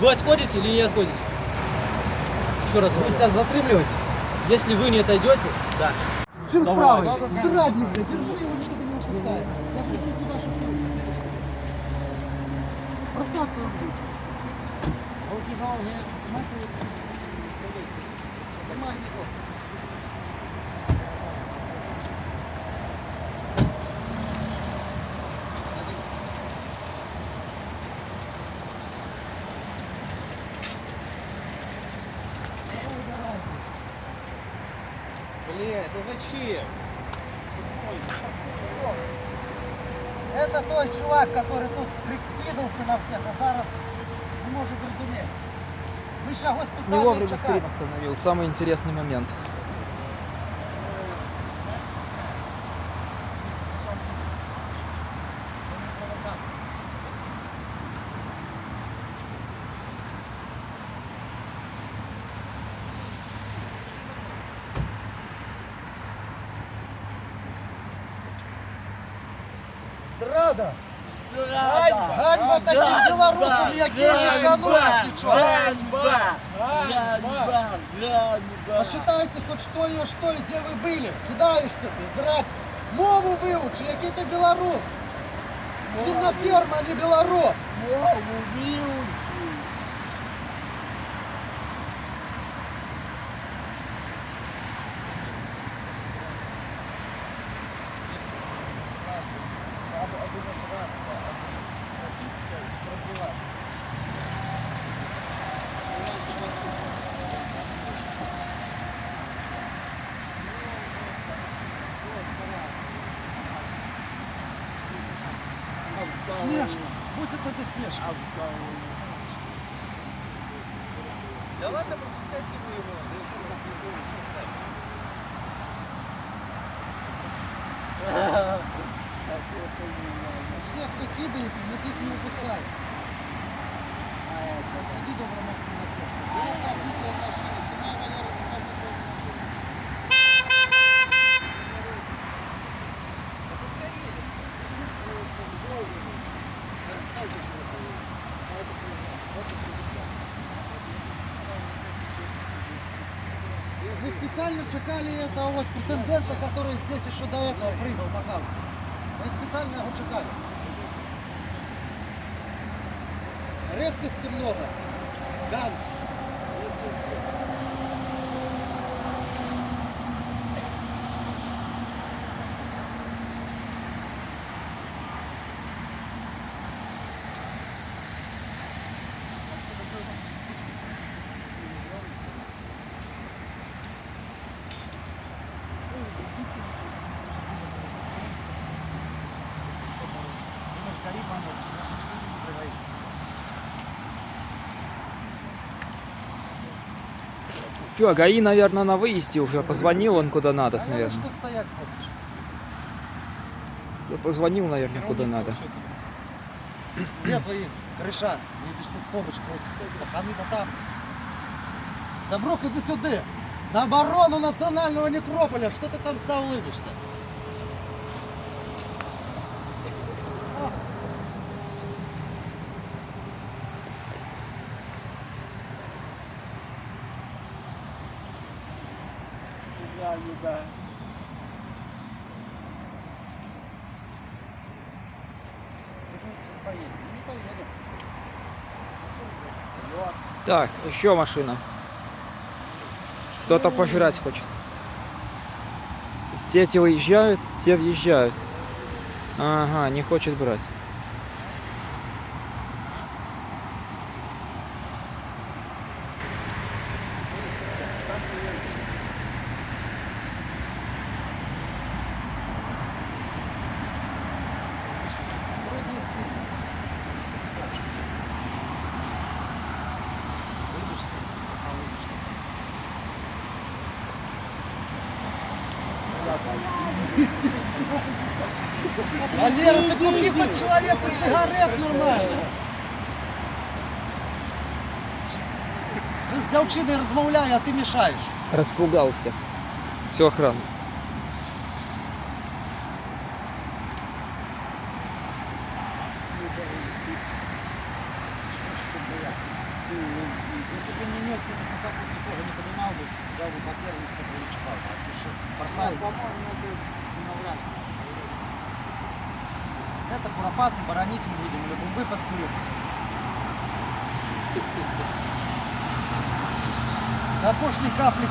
Вы отходите или не отходите? Еще раз говорю. Тебя затримливать? Если вы не отойдете, да. Чим справи? Здрадник, бля, держи его, никуда не упускай. Запусти сюда, чтобы бросаться он будет. Руки снимайте. Снимай Николас. Блядь, ну зачем? Это той чувак, который тут прикидался на всех, а зараз не может зрозуміти. Ми ще його Не спеціально вовремя чекаємо. стрим остановил. Самый интересный момент. таким білорусам, як я не шанують нічого. Почитайте хоч що і що, і де ви були. Кидаєшся ти, здрад. Мову вивчи, який ти білорус. Свиноферма, а не білорус. Смешно. Будь это смешно. Да ладно, пропускайте вы его. Да если он так не будет, что ждать? Все, кто кидается, никак не выпускай. Сиди добро, Максим, на те, что все так, битва машина, сама Валера, сама битва машина. Вы специально чекали этого вас претендента, который здесь еще до этого прыгал, макался. Вы специально его чекали. Резкости много. Ганс. Че, ГАИ, наверное, на выезде уже. Позвонил он куда надо, А наверное. что стоять хочешь? Я Позвонил, наверное, куда надо. Где твои крыша? Видишь, тут помощь крутится. Паханы-то там. Забрук, иди сюда. На оборону национального некрополя. Что ты там стал улыбишься? Вернуться не поедет. И не поедет. Вот. Так, еще машина. Кто-то пожрать хочет. Те те выезжают, те въезжают. Ага, не хочет брать. Сродни стыдно. Улыбишься? А, улыбишься. Валера, ты купи хоть человеку сигарет нормально Ви з дівчиною розмовляю, а ти мішаєш. Распугался. Все охрана.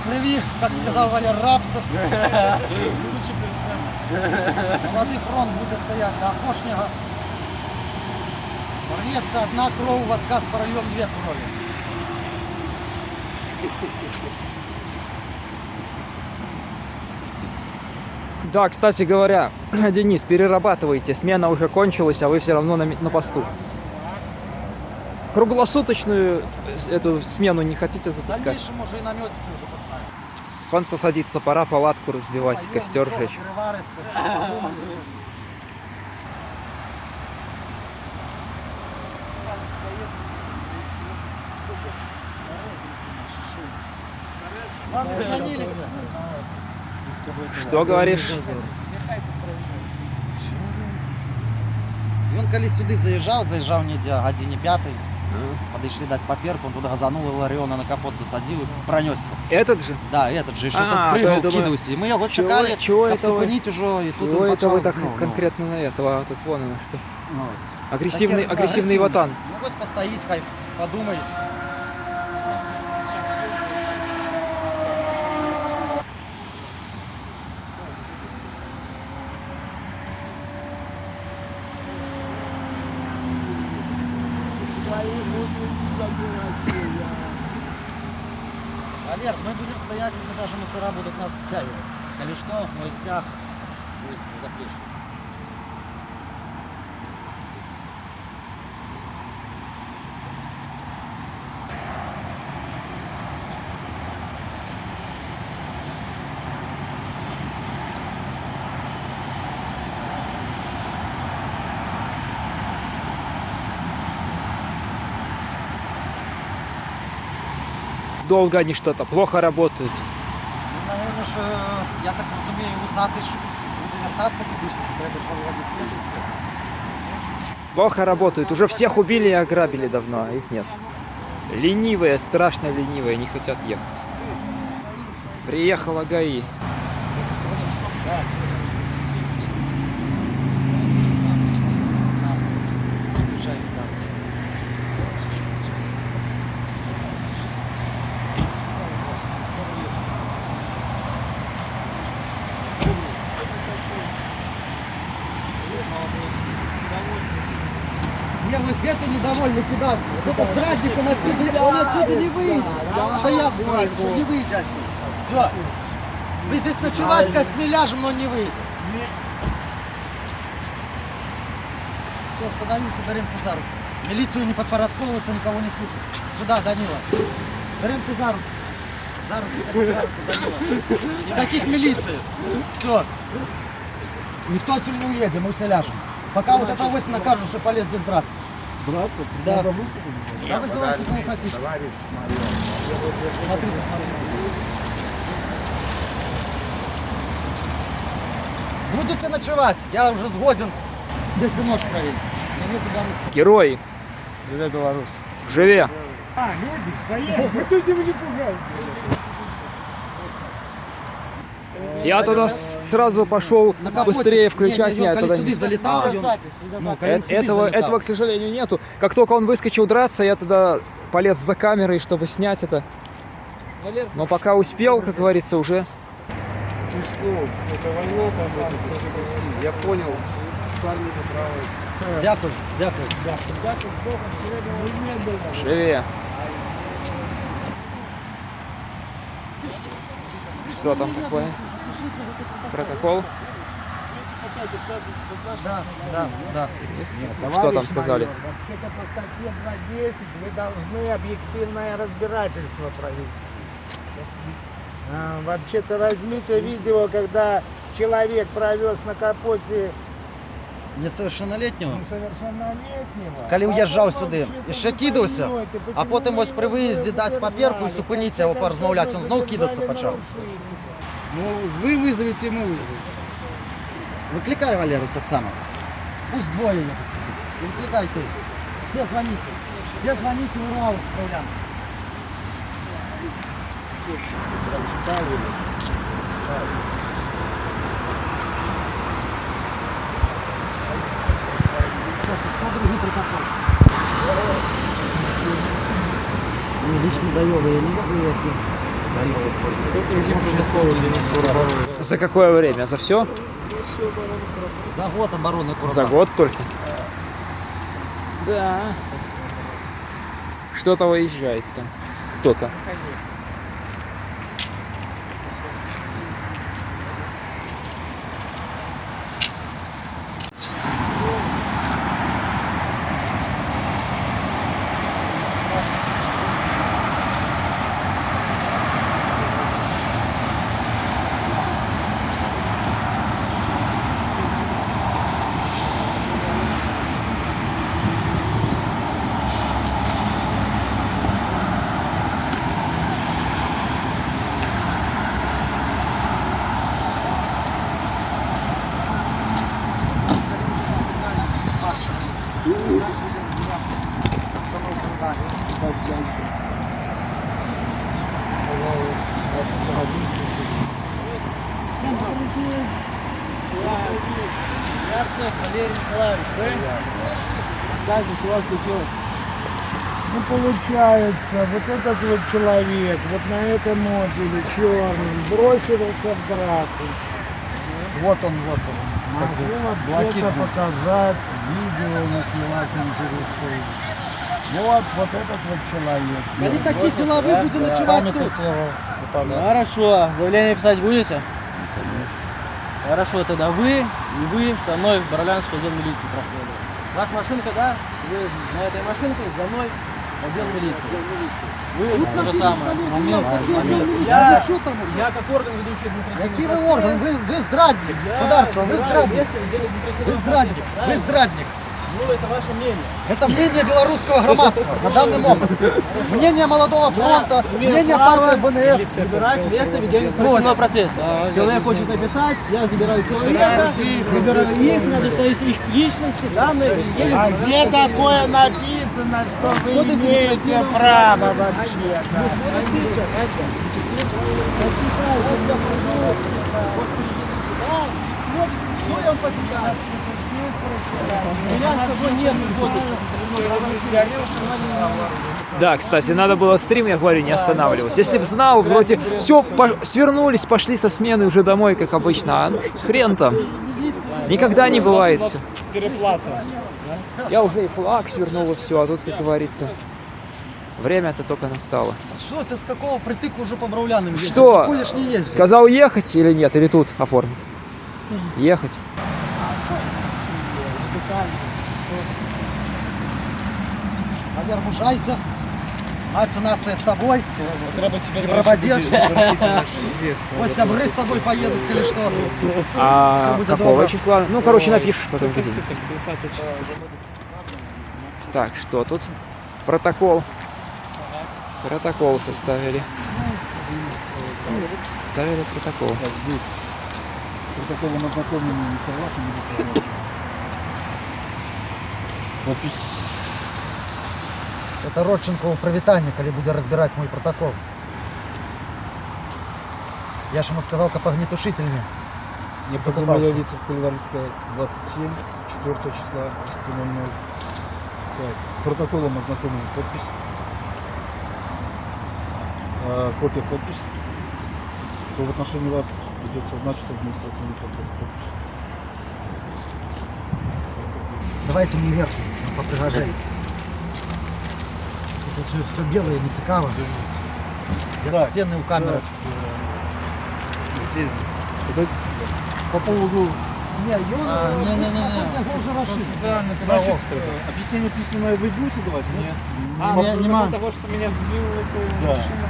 Крови, как сказал Валер Рабцев. Молодий фронт буде стояти до опошнього. Порвется одна кров, в отказ прольем две крови. Да, кстати говоря, Денис, перерабатывайте. Смена уже кончилась, а вы все равно на, на посту Круглосуточную э, эту смену не хотите В запускать? дальнейшем уже и наметики уже поставим. Солнце садится, пора палатку разбивать, Поем, костер ничего, жечь. переварится, подумается. Санечка, едь, Резинки наши, шуйцы. Санки сменились. Что говоришь? Він коли сюди заїжджав, заїжджав не до годині п'ятий, А. подійшли десь паперку, он туди газанув, Ларіона на капот засадив і пронесся. Этот же? Да, этот же еще А, тут то я прыгал, думаю, кидался. И мы его чего- чекали, чего как это вы- зупинить уже, и тут Чего он это вы почал так знову, ну, конкретно на этого? А тут вон оно что. ну, Агрессивный, таке агрессивный ватан. Ну ось постоїть, хай подумаєте. Валер, мы будем стоять, если даже мусора будут нас втягивать. Коли что, мой стяг за Долго они что-то, плохо работают. Ну, наверное, що, я так розумію, вусатий ж буде вертатися кудись, треба, щоб обезпечити все. Плохо работают. Уже всех убили и ограбили давно, а их нет. Ленивые, страшно ленивые, не хотят ехать. Приехала ГАИ. Да. Приезжай, да. Не, ось это недовольный кидався. Вот это здравник, он отсюда, он отсюда не выйдет. Это я говорю, что не выйдет отсюда. Все. Вы здесь ночевать костьми ляжем, но не выйдет. Все, остановимся, беремся за руку. Милицию не подпорядковываться, никого не слушать. Сюда, Данила. Беремся за руку. За руку, за руку, Данила. Никаких милиции. Все. Никто отсюда не уедет, мы все ляжем. Пока вот это вось накажут, что полез здесь драться. Драться? Да. Да вызывайте, кого хотите. Товарищ Смотрите, смотрите. Будете ночевать? Я уже сгоден. Всю ночь провести. Герои, Привет, Беларусь. живи! А, люди, свои. Вы тут не пугайте. Я тогда сразу пошел быстрее включать. Не, не, Нет, тогда не- залетал, ну, Э- Этого, этого, к сожалению, нету. Как только он выскочил драться, я тогда полез за камерой, чтобы снять это. Но пока успел, как говорится, уже Ты что, это война там, это. Я понял. Парни правы. Дякую, дякую. живи. Что там такое? Протокол? Да, да, да. Что там сказали? Вообще-то по статье 2.10 вы должны объективное разбирательство провести. А, Вообще-то возьмите видео, когда человек провез на капоте Несовершеннолетнього. несовершеннолетнего. Коли уїжджав Потім сюди, вообще-то і ще ви кидався, поймете, а почему потім ви ось при його виїзді дати задержали. папірку і зупинитися, його порозмовляти. Він знов кидатися почав. Ну, ви визовете, йому визовете. Викликай Валеру так само. Пусть двоє їдуть сюди. Викликай ти. Все дзвоніть. Все дзвоніть в УРАУ справлянку. Прям читали. Кстати, что другие протокол? Не, лично даёвый, я не могу её за какое время? За все? За год обороны Курбана. За год только? Да. Что-то выезжает там. Кто-то. Ярцев Валерий Николаевич, вы? Что у вас случилось. Ну, получается, вот этот вот человек, вот на этом модуле черным, бросился в драку. Вот он, вот он. Могу вообще-то был. показать, видео наснимать интересует. Вот, вот этот вот человек. Они такие тела вы будете ночевать тут. Хорошо. Заявление писать будете? Хорошо, тогда вы и вы со мной в Баралянскую отдел милиции проходите. У вас машинка, да? Вы на этой машинке за мной в отдел милиции. Вы Тут то же самое. Момент, отдел Я, милиции. Ну что там уже? я как орган ведущий административный Какие вы орган? Вы, вы здрадник, государство, вы здрадник. Вы административного здрадник, вы здрадник. Ну, это ваше мнение. Это мнение белорусского громадства на данный момент. Мнение молодого фронта, мнение партии БНФ. Выбирать место ведения административного процесса. Человек хочет написать, я забираю человека, выбираю их, достаю их личности, данные. А где такое написано, что вы имеете право вообще-то? Что я вам почитаю? Да, кстати, надо было стрим, я говорю, не останавливать. Если бы знал, вроде все, свернулись, пошли со смены уже домой, как обычно. А ну, хрен там. Никогда не бывает все. Я уже и флаг свернул, и все, а тут, как говорится, время-то только настало. Что ты с какого притыка уже по Браулянам ездишь? Что? Сказал ехать или нет, или тут оформить? Ехать. Валер, мужайся. Нація, нація з тобою. Треба тебе пропадешь. Ось сябры с тобой поедут, сказали, что А будет какого добро. числа? Ну, короче, напишешь потом. где-нибудь. 20 число. Так, что тут? Протокол. Протокол составили. Составили протокол. Так, здесь. С протоколом ознакомления не согласен, не согласен. Подпись. Это Родченко у привітання, коли буде розбирати мой протокол. Я ж ему сказал, как огнетушителями. Необходимо явиться в Кальварийская 27, 4 числа, 10.00. Так, с протоколом ознакомлен подпись. А, копия подпись. Что в отношении вас ведется начат административный процесс. Подпись. Давайте мне вверх, по пригожей. Тут все, все белое, не цікаво. Я Так, стены у камеры. Где? Подойдите сюда. По поводу Не, Йон, А, не, не, не, социальный Значит, э, объяснение письменное вы будете давать? Нет. А, Не- ну, нема. кроме того, что меня сбил эта Да. машина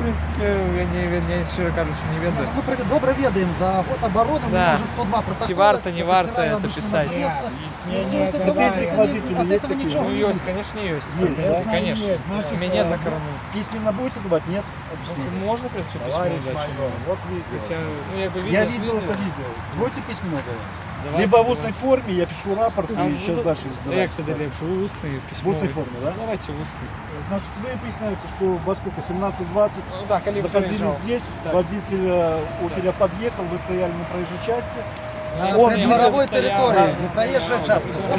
Ну, в принципе, я не, я щиро кажу, що не ведаю. Ми при- добре відаємо за год оборони, ми Да. вже 102 протоколи. Чи варто, не варто офіційно это обычно писать? написано. Не, Ну, не, это это давайте, Претензии к это не- водителю от есть этого какие-то? ничего Ну, не есть, будет. конечно, есть. Есть, да? Конечно. Есть, значит, Меня э, за корону. Письменно будете давать? Нет? Объяснение. Можно, в принципе, письмо Товарищ дать. майор, вот видео. Хотя, ну, я бы Я видел, видел это видео. Будете письменно давать? либо в устной форме, я пишу рапорт А, и ну, сейчас ну, дальше Як разбираюсь. це ліпше? Усний, В письмовий. устной форме, да? Давайте усний. Значит, вы поясняете, что во сколько, 17.20, Ну коли находились приїжджав. здесь, Так. водитель э, Опеля подъехал, вы стояли на проезжей части, На Он придворовой стоял. территории, не проезжая часто. на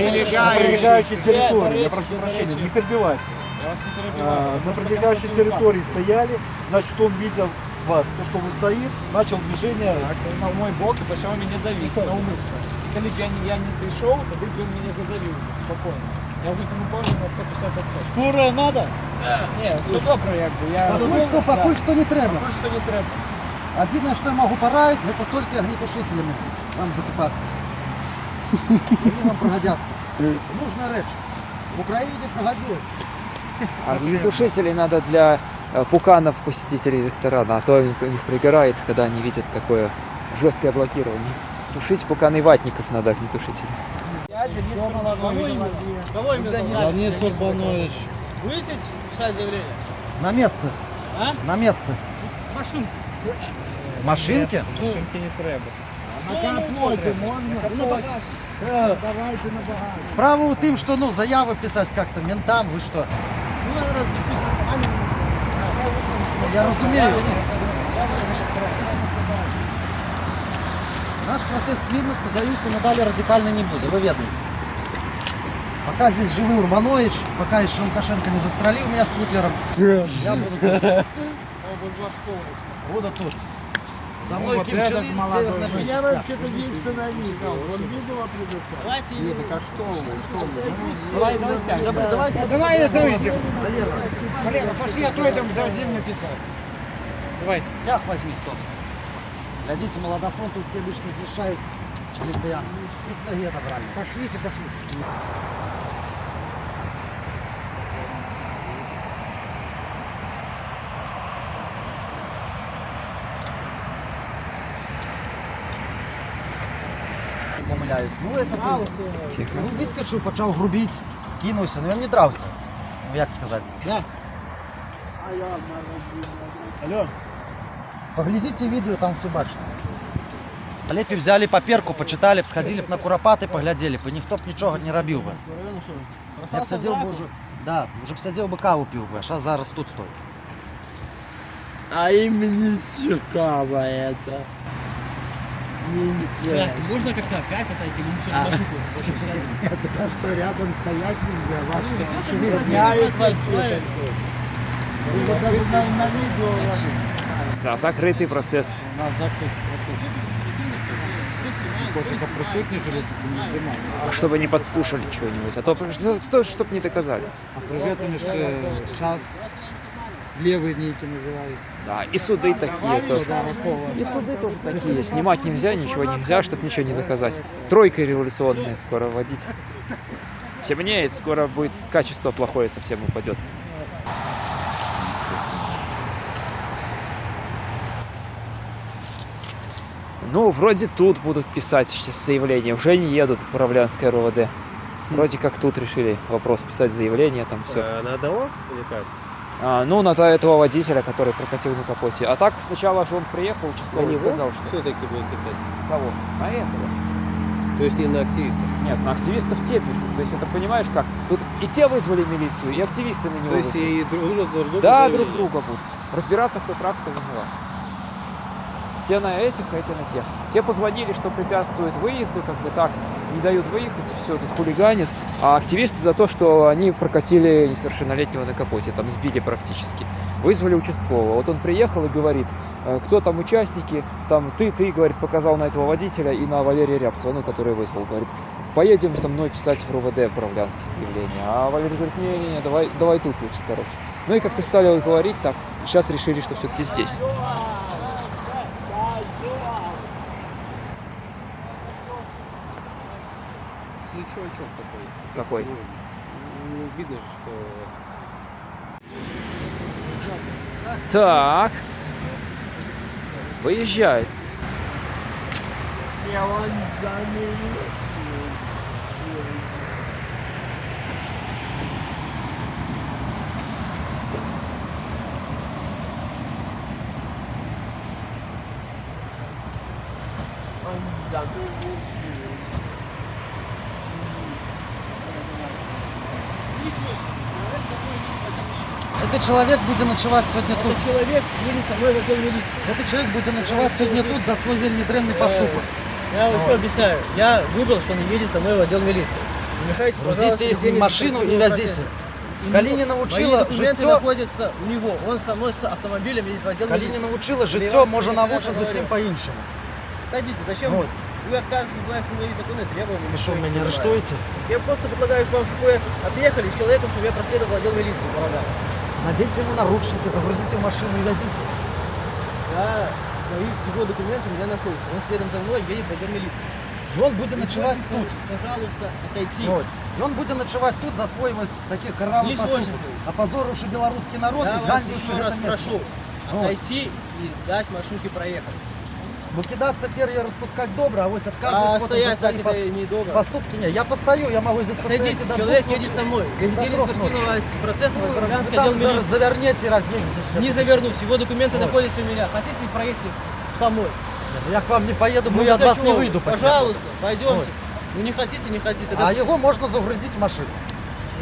прилегающей территории, я прошу прощения, не перебивайся. Я вас не А, на Просто прилегающей территории стояли, значит, он видел вас, то, что вы стоит, начал движение. Так, він на мой бок і почав мене давити Присаджуйтесь. навмисно. І коли б я, не- я не зайшов, тоді б він мене задавив спокійно. Я в этому теж на 150 відсотків. Скоро надо? Ні, все добре, якби. Я... Поки що, поки що не треба. Поки що не треба. Єдине, що я можу порадити, це тільки огнетушителями вам закупатися. Вони вам пригодяться. Нужна реч. В Україні пригодилось. Огнетушителей надо для э, пуканов посетителей ресторана, а то у них пригорает, когда они видят такое жесткое блокирование. Тушить пуканы ватников надо огнетушителей. Я Денис Кого именно? Денис Урбанович. Будете писать заявление? На место. А? На место. Машинку. Машинки? Машинки не треба. На капоте можно? Давайте на багажник. Справа у тим, що ну, заяви писати як-то ментам, ви що? Ну. Я розумію. Наш протест мирно, сподіваюся, надалі радикальний не буде, ви ведаєте. Пока здесь живий Урбанович, пока еще Лукашенко не застрелил меня с Путлером, я буду тут. Була школа. Буду тут. За Ну, мной вот Ким этот Чен Ын, молодой. частях. вообще-то единственное видео. Он видео предоставил. Давайте. Нет, так а что вы, что вы? Давай, давай. Забр- Давайте, давай это выйдем. Валера, Валера, пошли, а то это дадим написать. Давай. стяг возьми кто Глядите, молодофронтовские обычно смешают полициян. Все стяги отобрали. Пошлите, пошлите. Помиляюсь. Ну, это ты. Тихо. Ну, вискочив, почав грубіть, кинувся. Ну, я не дрався. Ну, як сказати. Да. Алло. Поглядите видео, там все бачно. Лепі взяли паперку, почитали б, сходили б на куропати, поглядели б, і ніхто б нічого не робив би. Району що? Я б Бросався в сидів би драку? вже, да, вже б сидів би каву пив би, а зараз зараз тут стой. А им не цікаво это. можно как-то опять отойти? Ну, все, машинку. В общем, связано. Это что рядом стоять нельзя. Вас что, даже на, видео Да, закрытый процесс. У нас закрыт процесс. Не. А чтобы не подслушали чего-нибудь. А то, что, чтоб не доказали. А привет, час левые нити называются. Да, и суды такие тоже. И суды тоже такие. Снимать нельзя, ничего нельзя, чтобы ничего не доказать. Тройка революционная скоро вводить. Темнеет, скоро будет качество плохое совсем упадет. Ну, вроде тут будут писать заявление. Уже не едут в Управлянское РОВД. Вроде как тут решили вопрос писать заявление, там все. Э, На одного или как? А, ну, на то- этого водителя, который прокатил на капоте. А так сначала же он приехал, участковый сказал, что... все-таки будет писать? Кого? На этого. То есть не на активистов? Нет, на активистов те пишут. То есть это понимаешь как? Тут и те вызвали милицию, и активисты на него То есть вызвали. и друг друга друг друга Да, заявили? друг друга будут. Разбираться, кто прав, кто виноват. Те на этих, а эти на тех. Те позвонили, что препятствуют выезду, как бы так, не дают выехать, и все, тут хулиганят. А активисты за то, что они прокатили несовершеннолетнего на капоте, там сбили практически. Вызвали участкового. Вот он приехал и говорит, э, кто там участники, там ты, ты, говорит, показал на этого водителя и на Валерия Рябцева, ну, который вызвал, говорит, поедем со мной писать в РУВД управлянские заявления. А Валерий говорит, не-не-не, давай, давай тут лучше, короче. Ну и как-то стали вот говорить так, сейчас решили, что все-таки здесь. Случайчок такой. Какой? Ну, видно же, что... Так. Выезжает. Я вам заменю. Он Гэты чалавек будзе начаваць сёння тут. Этот человек едет со мной в отдел милиции. Гэты чалавек будзе начаваць сёння тут за свой вельмі дрэнны паступак. Я вам что объясняю. Я выбрал, что он едет со мной в отдел милиции. Не мешайте, пожалуйста, Грузите их в ведению машину и административного везите. процесса. Калі не Мои навучыла документы жыццё, находятся у него. Он со мной с автомобилем едет в отдел калі не милиции. навучыла Или жыццё, вам можа секретарь навучыць говорил. зусім па-іншаму. Отойдите, зачем Вот. вы отказываетесь выполнять мои законные требования? Ви що, Никто их мяне не понимает. арыштуеце? Я просто предлагаю вам, чтобы вы отъехали с человеком, чтобы я проследовал отдел милиции. Помогал. Наденьте ему наручники, загрузите в машину и везите. Да, мои его документы у меня находятся. Он следом за мной едет в отдел милиции. Ён будзе начаваць тут. Пожалуйста, отойти. Ось. Ён будзе начаваць тут за свой вось такі каравы Не паступак. сложно. Апазорыўшы беларускі народ Я і вас зганьбіўшы еще раз гэта прошу месца. Вот. отойти и дать машинке проехать. Бо кидаться пер'я распускать добра, а вось А адказваць потым стоять за так свої это пос- недобро. поступки. Не, я постою, я могу здесь постоять Отойдите, и до человек двух едет ночи. со мной. До Доведение трех спортивного процесса в Вы Управлянский там отдел зараз милиции. завернете и разъедете все. Не завернусь, его документы Вот. находятся у меня. Хотите, проедьте со мной. Я к вам не поеду, бо Ну, я от так вас что не вы? выйду. после Пожалуйста, пойдемте. Вот. Ну не хотите, не хотите. этого. Тогда А его можно загрузить в машину.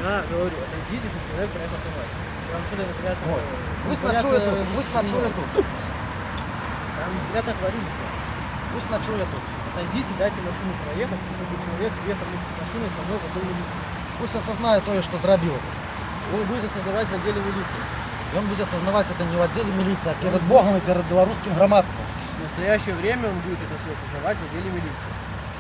Я говорю, отойдите, чтобы человек проехал со мной. Я вам что-то неприятно... Ось. Пусть неприятно ночує тут, пусть сниму. ночує тут. Я вам неприятно говорю, что Пусть ночує тут. отойдите, дайте машину проехать, чтобы человек ехал вместе с машиной со мной в отдел милиции. Пусть осознає то, що зробив. Он будет осознавать в отделе милиции. Він буде осознавать это не в отделе милиции, а перед Богом и перед белорусским громадством. В настоящее время он будет это все осознавать в отделе милиции.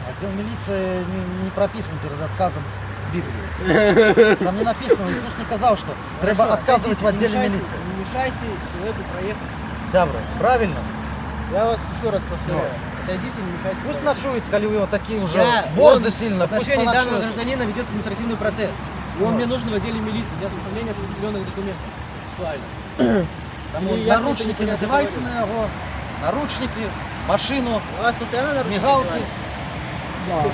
Отдел милиции не, не прописан перед отказом в Библии. Там не написано, Иисус не казал, что треба Хорошо, отказывать в отойдите, отделе не мешайте- милиции. Не мешайте человеку проехать. Сябры, правильно? Я вас еще раз повторяю. Отойдите, не мешайте. Пусть ночует, коли у него такие уже Я- борзы он- сильно, В отношении данного гражданина ведется административный процесс. И он мне нужен в отделе милиции для составления определенных документов. Сексуально. Там И вот я наручники непонятно надевайте на его, наручники, машину, У вас постоянно наручники мигалки. надевают?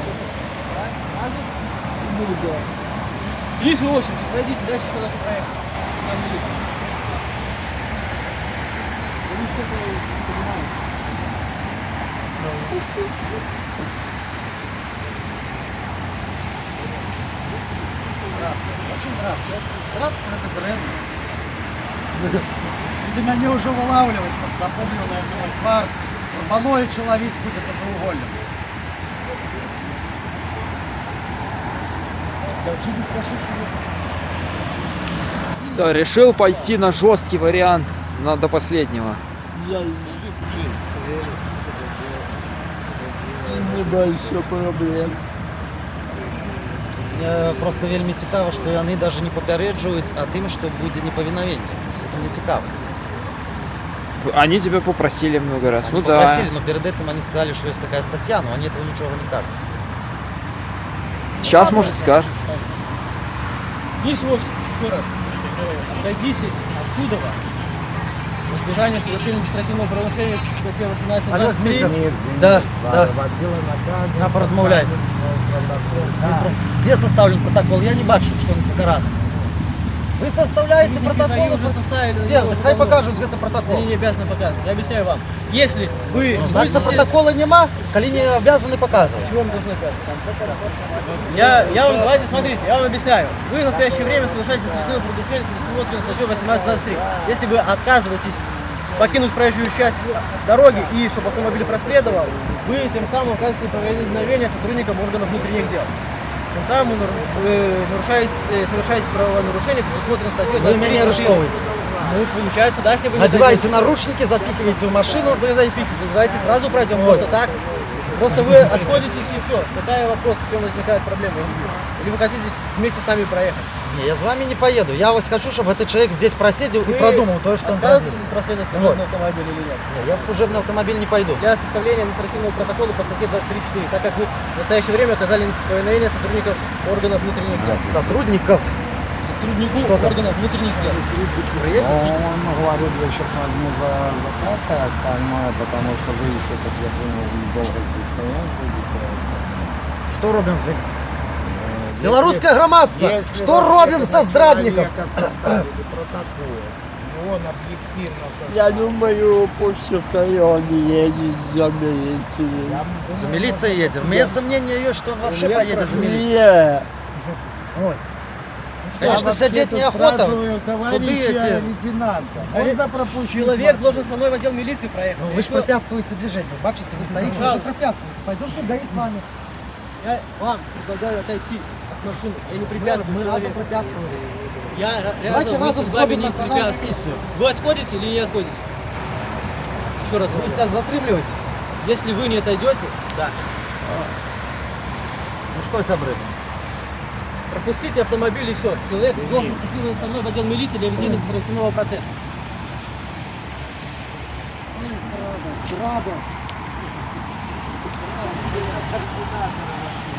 Здесь вы очередь, подойдите, дайте человеку проехать. Там милиция. Да ну что же вы не понимаете? Очень драться. Драться это бренд. Ты меня уже вылавливать, там, запомнил на мой парк. Малое человек будет по заугольным. Да, решил пойти на жесткий вариант, на, до последнего. Я небольшой проблем. Мне просто вельмі цікаво, што яны даже не папярэджваюць а тым, што будзе непавінавенне. То есть Это мне цікаво. Они тебя попросили много раз. Они ну да. попросили, но перед этим они сказали, что есть такая статья, но они этого ничего не кажут. Сейчас, может, скажет. Здесь вот еще раз. э, Отойдите отсюда. Избежание совершения административного правонарушения статья 18 Алло, 23. Дмитрий. Да, да. Водила наказан. На, поразмовляй. Да. Где составлен протокол? Я не бачу, что он покарано. Вы составляете Они протокол? уже составили. Где? уже Хай покажут этот протокол. Они не обязаны показывать. Я объясняю вам. Если вы... Ну, Значит, будете- протокола нема, коли не обязаны показывать. Чего вам должны показывать? Я, я вам, давайте смотрите, я вам объясняю. Вы в настоящее время совершаете административное нарушение предусмотрено статьей 1823. Если вы отказываетесь покинуть проезжую часть дороги и чтобы автомобиль проследовал, вы тем самым оказываете неповиновение сотрудникам органов внутренних дел. Тем самым вы вы нарушаете, э, совершаете правонарушение, предусмотрено статьей Вы меня 23. арестовываете. Ну, получается, да, если вы Надеваете наручники, запихиваете в машину. вы за пики, давайте сразу пройдем Вот. просто так. Просто вы отходитесь и все. Какая вопрос, в чем возникает проблема? Или вы хотите здесь вместе с нами проехать? Не, я с вами не поеду. Я вас хочу, чтобы этот человек здесь просидел и Вы продумал то, что он. Отказываетесь проследовать Вот. служебный автомобиль или нет? Не, Я в служебный автомобиль не пойду. Для составления административного протокола по статье 23.4, так как вы в настоящее время оказали неповиновение сотрудников органов внутренних дел. Сотрудников. Сотруднику Что органов внутренних дел. Он говорит, я сейчас возьму за заказ и остальное, потому что вы еще, как я понял, долго здесь стоять будете. Что робим з Белорусское громадство. Если Что робим со здрадником? Я думаю, пусть он едет за милицией. За милицией едем. У меня сомнения есть, что он вообще поедет за милицией. Не, Ось. Конечно, сидеть неохота. Суды эти. лейтенанта. А? Человек должен со мной в отдел милиции проехать. Ну, вы же что? препятствуете движению. Бачите, вы стоите, вы же Пожалуйста. препятствуете. Пойдем сюда и с вами. Я вам предлагаю отойти от машины. Я не Мы, препятствую мы разом человеку. препятствовали. Я рядом разом вместе с вами не препятствую. Вы отходите или не отходите? Еще раз говорю. Затримливать? Если вы не отойдете, да. Ну что, сябры? Пропустите автомобиль и все. Человек должен присутствовать со мной в отдел милиции для ведения оперативного процесса. Рада.